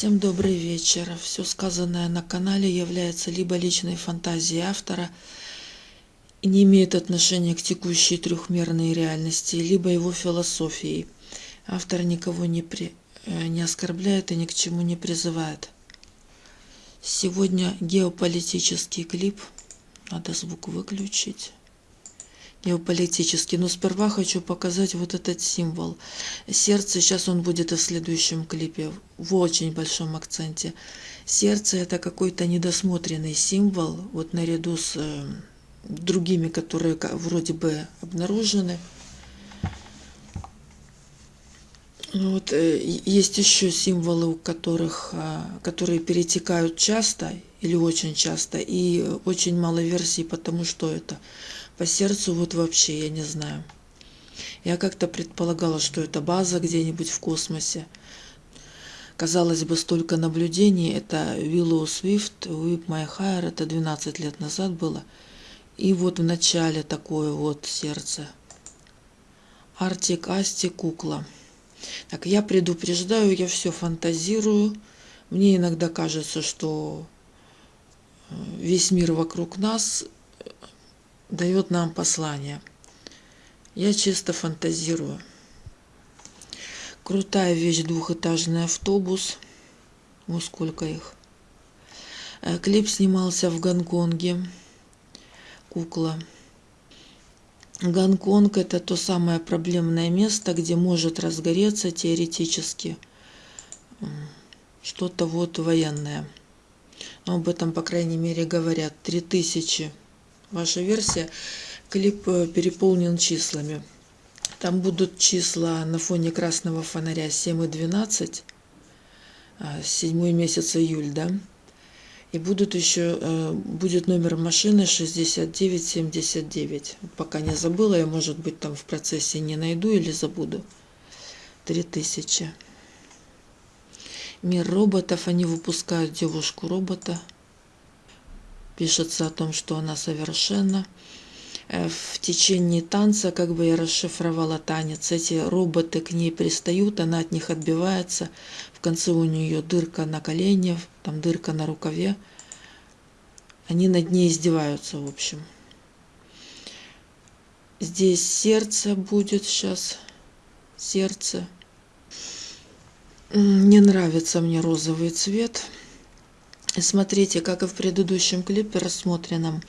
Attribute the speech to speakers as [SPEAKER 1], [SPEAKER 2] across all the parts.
[SPEAKER 1] Всем добрый вечер. Все сказанное на канале является либо личной фантазией автора и не имеет отношения к текущей трехмерной реальности, либо его философией. Автор никого не, при... Э, не оскорбляет и ни к чему не призывает. Сегодня геополитический клип. Надо звук выключить геополитический. Но сперва хочу показать вот этот символ. Сердце, сейчас он будет и в следующем клипе, в очень большом акценте. Сердце это какой-то недосмотренный символ, вот наряду с э, другими, которые вроде бы обнаружены. Вот, э, есть еще символы, у которых, э, которые перетекают часто или очень часто, и очень мало версий, потому что это по сердцу вот вообще я не знаю. Я как-то предполагала, что это база где-нибудь в космосе. Казалось бы, столько наблюдений. Это Willow Swift, Whip My Hair. Это 12 лет назад было. И вот в начале такое вот сердце. Артик Асти кукла. Так, я предупреждаю, я все фантазирую. Мне иногда кажется, что э, весь мир вокруг нас дает нам послание. Я чисто фантазирую. Крутая вещь, двухэтажный автобус. Вот сколько их. Э, клип снимался в Гонконге. Кукла. Гонконг – это то самое проблемное место, где может разгореться теоретически что-то вот военное. Но об этом, по крайней мере, говорят. Три тысячи ваша версия. Клип э, переполнен числами. Там будут числа на фоне красного фонаря 7 и 12, 7 а, месяц июль, да? И будут еще, э, будет номер машины 6979. Пока не забыла, я, может быть, там в процессе не найду или забуду. 3000. Мир роботов, они выпускают девушку-робота пишется о том, что она совершенна. Э, в течение танца, как бы я расшифровала танец, эти роботы к ней пристают, она от них отбивается. В конце у нее дырка на колене, там дырка на рукаве. Они над ней издеваются, в общем. Здесь сердце будет сейчас. Сердце. Не нравится мне розовый цвет. Смотрите, как и в предыдущем клипе рассмотренном,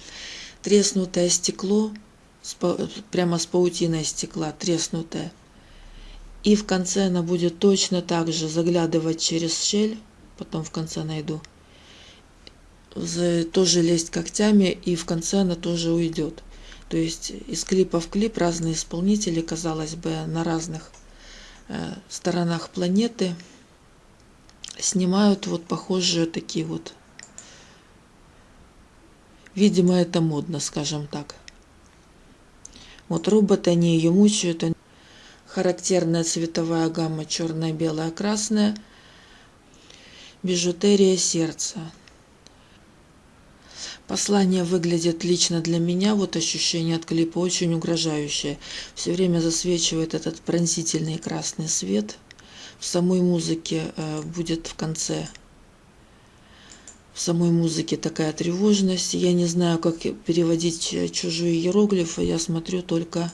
[SPEAKER 1] треснутое стекло, прямо с паутиной стекла, треснутое. И в конце она будет точно так же заглядывать через щель, потом в конце найду, тоже лезть когтями, и в конце она тоже уйдет. То есть из клипа в клип разные исполнители, казалось бы, на разных э, сторонах планеты – снимают вот похожие такие вот. Видимо, это модно, скажем так. Вот роботы, они ее мучают. Характерная цветовая гамма черная, белая, красная. Бижутерия сердца. Послание выглядит лично для меня, вот ощущение от клипа очень угрожающее. Все время засвечивает этот пронзительный красный свет – в самой музыке э, будет в конце самой музыке такая тревожность. Я не знаю, как переводить чужие иероглифы. Я смотрю только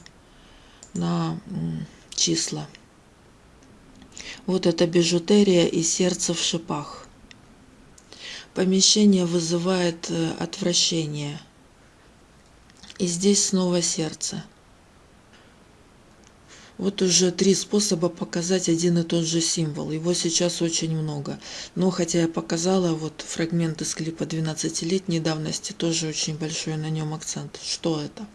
[SPEAKER 1] на числа. Вот это бижутерия и сердце в шипах. Помещение вызывает э, отвращение. И здесь снова сердце. Вот уже три способа показать один и тот же символ. Его сейчас очень много. Но хотя я показала вот фрагмент из клипа 12-летней давности, тоже очень большой на нем акцент. Что это?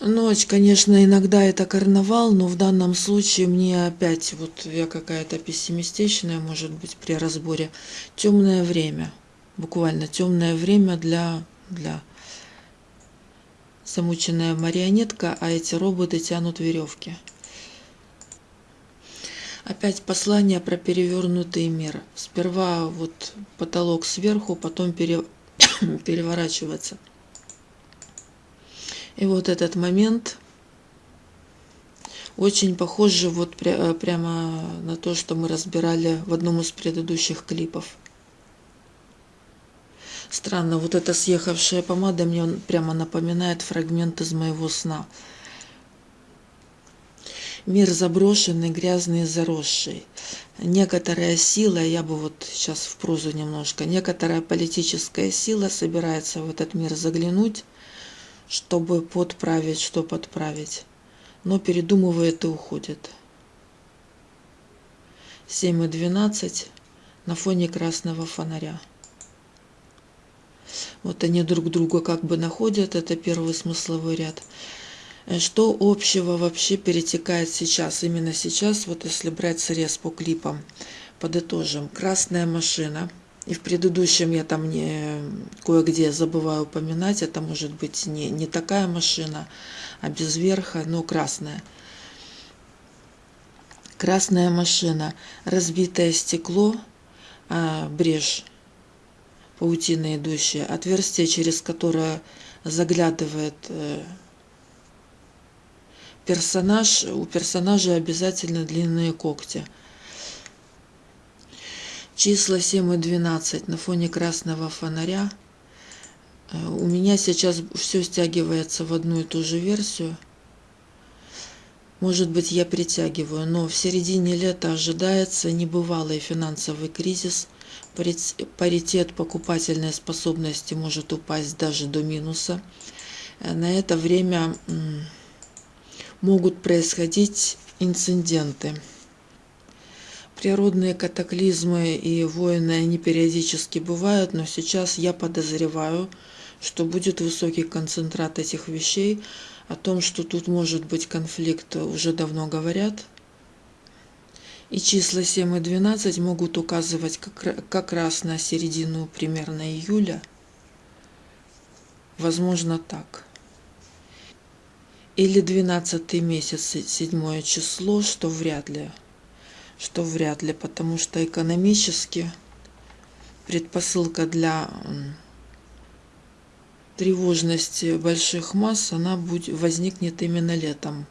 [SPEAKER 1] Ночь, конечно, иногда это карнавал, но в данном случае мне опять, вот я какая-то пессимистичная, может быть, при разборе, темное время. Буквально темное время для, для замученная марионетка, а эти роботы тянут веревки. Опять послание про перевернутый мир. Сперва вот потолок сверху, потом пере... переворачивается. И вот этот момент, Очень похоже вот пря прямо на то, что мы разбирали в одном из предыдущих клипов. Странно, вот эта съехавшая помада мне прямо напоминает фрагмент из моего сна. Мир заброшенный, грязный и заросший. Некоторая сила, я бы вот сейчас в прозу немножко, некоторая политическая сила собирается в этот мир заглянуть, чтобы подправить, что подправить, но передумывает и уходит. 7 и 12 на фоне красного фонаря. Вот они друг друга как бы находят, это первый смысловой ряд. Э, что общего вообще перетекает сейчас, именно сейчас, вот если брать срез по клипам, подытожим. Красная машина, и в предыдущем я там не кое-где забываю упоминать, это может быть не, не такая машина, а без верха, но красная. Красная машина, разбитое стекло, а, брешь паутина идущая, отверстие, через которое заглядывает э, персонаж, у персонажа обязательно длинные когти. Числа 7 и 12 на фоне красного фонаря. Э, у меня сейчас все стягивается в одну и ту же версию. Может быть, я притягиваю, но в середине лета ожидается небывалый финансовый кризис – паритет покупательной способности может упасть даже до минуса. Э, на это время могут происходить инциденты. Природные катаклизмы и войны, они периодически бывают, но сейчас я подозреваю, что будет высокий концентрат этих вещей. О том, что тут может быть конфликт, уже давно говорят – и числа 7 и 12 могут указывать как, как раз на середину примерно июля. Возможно так. Или 12 месяц, 7 число, что вряд ли. Что вряд ли, потому что экономически предпосылка для тревожности больших масс, она будет, возникнет именно летом.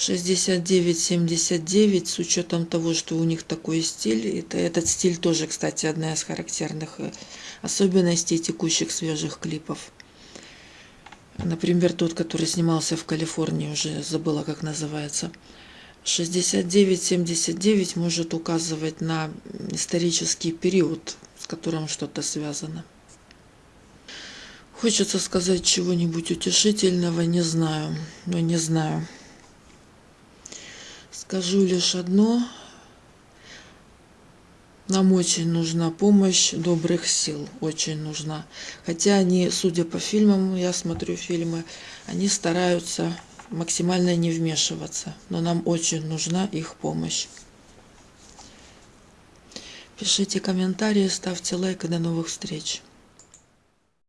[SPEAKER 1] 69-79 с учетом того, что у них такой стиль. Это, этот стиль тоже, кстати, одна из характерных э, особенностей текущих свежих клипов. Например, тот, который снимался в Калифорнии, уже забыла, как называется. 69-79 может указывать на исторический период, с которым что-то связано. Хочется сказать чего-нибудь утешительного, не знаю, но не знаю. Скажу лишь одно. Нам очень нужна помощь добрых сил, очень нужна. Хотя они, судя по фильмам, я смотрю фильмы, они стараются максимально не вмешиваться, но нам очень нужна их помощь. Пишите комментарии, ставьте лайк и до новых встреч.